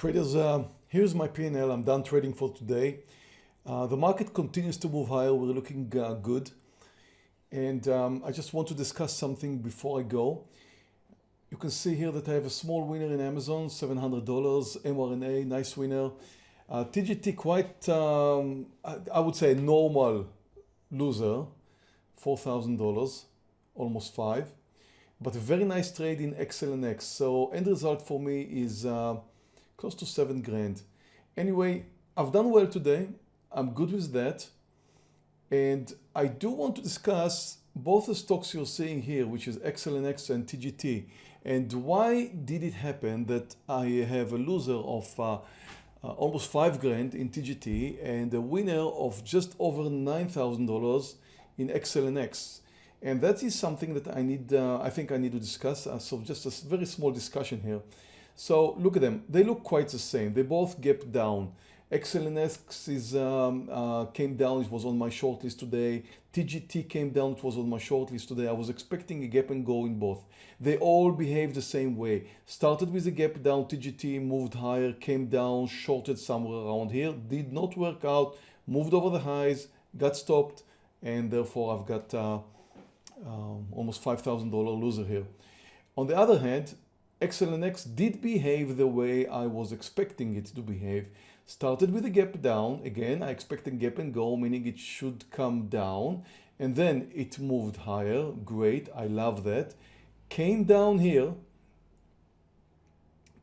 Traders, uh, here's my P&L. I'm done trading for today. Uh, the market continues to move higher. We're looking uh, good. And um, I just want to discuss something before I go. You can see here that I have a small winner in Amazon, $700, mRNA, nice winner. Uh, TGT quite, um, I, I would say normal loser, $4,000, almost five, but a very nice trade in XLNX. So end result for me is uh, close to seven grand. Anyway, I've done well today. I'm good with that. And I do want to discuss both the stocks you're seeing here, which is XLNX and TGT. And why did it happen that I have a loser of uh, uh, almost five grand in TGT and a winner of just over $9,000 in XLNX? And that is something that I need, uh, I think I need to discuss. Uh, so just a very small discussion here. So look at them. They look quite the same. They both gap down. XLNX is, um, uh, came down, it was on my shortlist today. TGT came down, it was on my shortlist today. I was expecting a gap and go in both. They all behave the same way. Started with a gap down, TGT moved higher, came down, shorted somewhere around here, did not work out, moved over the highs, got stopped, and therefore I've got uh, um, almost $5,000 loser here. On the other hand, XLNX did behave the way I was expecting it to behave. Started with a gap down. Again, I expected gap and go, meaning it should come down. And then it moved higher. Great. I love that. Came down here,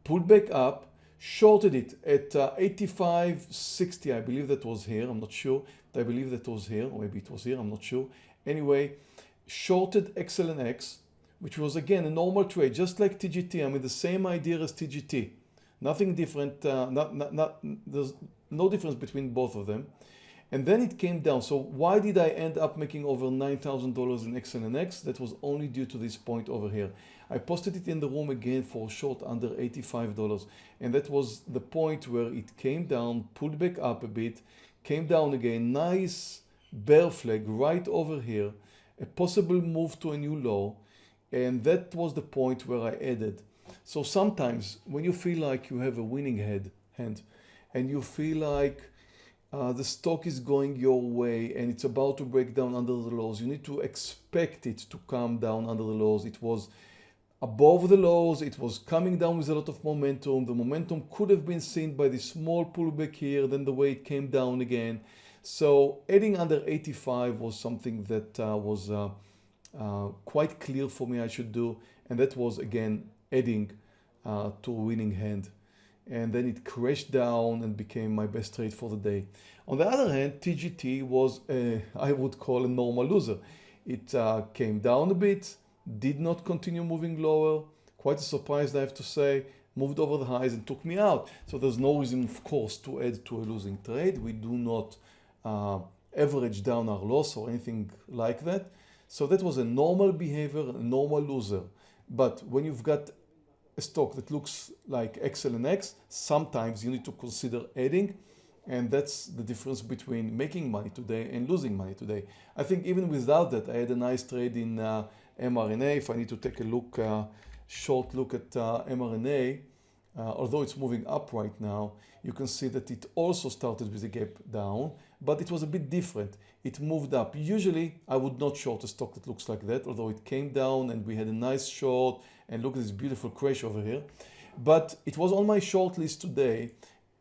pulled back up, shorted it at uh, 85.60. I believe that was here. I'm not sure. I believe that was here. Or maybe it was here. I'm not sure. Anyway, shorted XLNX, which was again a normal trade, just like TGT. I mean, the same idea as TGT. Nothing different, uh, not, not, not, there's no difference between both of them. And then it came down. So why did I end up making over $9,000 in XLNX? That was only due to this point over here. I posted it in the room again for short under $85. And that was the point where it came down, pulled back up a bit, came down again, nice bear flag right over here, a possible move to a new low. And that was the point where I added. So sometimes when you feel like you have a winning head hand and you feel like uh, the stock is going your way and it's about to break down under the lows, you need to expect it to come down under the lows. It was above the lows, it was coming down with a lot of momentum. The momentum could have been seen by the small pullback here, then the way it came down again. So adding under 85 was something that uh, was uh, uh, quite clear for me I should do. And that was again adding uh, to a winning hand and then it crashed down and became my best trade for the day. On the other hand, TGT was, a, I would call a normal loser. It uh, came down a bit, did not continue moving lower, quite a surprise I have to say, moved over the highs and took me out. So there's no reason, of course, to add to a losing trade. We do not uh, average down our loss or anything like that. So that was a normal behavior, a normal loser. But when you've got a stock that looks like XLNX, sometimes you need to consider adding and that's the difference between making money today and losing money today. I think even without that, I had a nice trade in uh, mRNA. If I need to take a look, uh, short look at uh, mRNA, uh, although it's moving up right now, you can see that it also started with a gap down, but it was a bit different. It moved up. Usually I would not short a stock that looks like that, although it came down and we had a nice short and look at this beautiful crash over here. But it was on my short list today,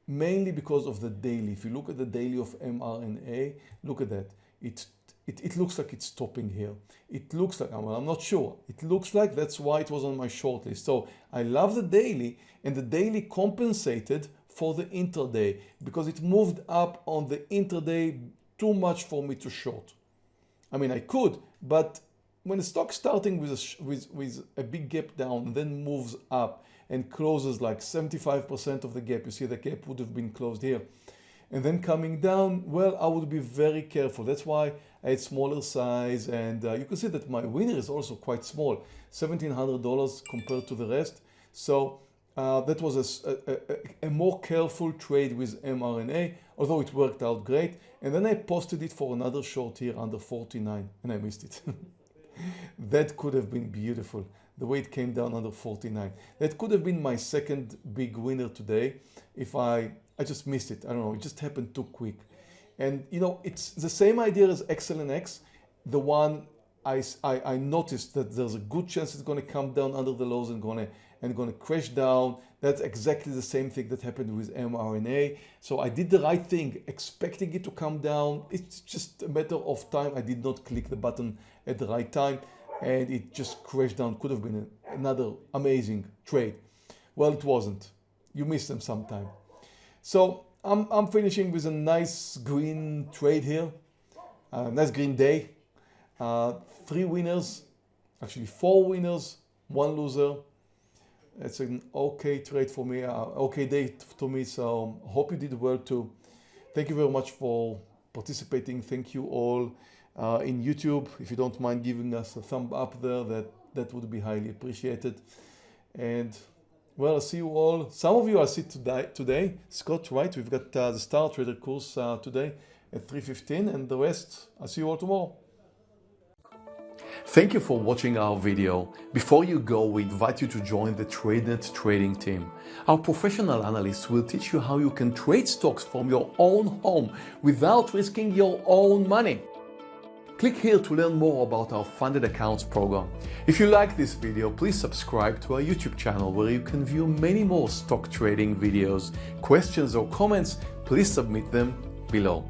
mainly because of the daily. If you look at the daily of mRNA, look at that. It, it, it looks like it's stopping here. It looks like, well, I'm not sure. It looks like that's why it was on my short list. So I love the daily and the daily compensated for the intraday because it moved up on the intraday too much for me to short. I mean, I could, but when a stock starting with a, with, with a big gap down then moves up and closes like 75% of the gap, you see the gap would have been closed here. And then coming down, well, I would be very careful. That's why I had smaller size and uh, you can see that my winner is also quite small, $1,700 compared to the rest. So uh, that was a, a, a, more careful trade with mRNA, although it worked out great. And then I posted it for another short here under 49 and I missed it. that could have been beautiful. The way it came down under 49. That could have been my second big winner today if I, I just missed it. I don't know, it just happened too quick. And you know, it's the same idea as XLNX. The one I, I, I noticed that there's a good chance it's going to come down under the lows and to and to crash down. That's exactly the same thing that happened with mRNA. So I did the right thing, expecting it to come down. It's just a matter of time. I did not click the button at the right time and it just crashed down. Could have been another amazing trade. Well, it wasn't. You miss them sometime. So I'm, I'm finishing with a nice green trade here. Uh, nice green day. Uh, three winners, actually four winners, one loser. It's an okay trade for me, uh, okay day to me. So hope you did well too. Thank you very much for participating. Thank you all uh, in YouTube. If you don't mind giving us a thumb up there, that, that would be highly appreciated. And well, I'll see you all. Some of you I see today, today. Scott, right? We've got uh, the Star Trader course uh, today at 3.15 and the rest, I'll see you all tomorrow. Thank you for watching our video. Before you go, we invite you to join the TradeNet trading team. Our professional analysts will teach you how you can trade stocks from your own home without risking your own money. Click here to learn more about our funded accounts program. If you like this video, please subscribe to our YouTube channel where you can view many more stock trading videos. Questions or comments, please submit them below.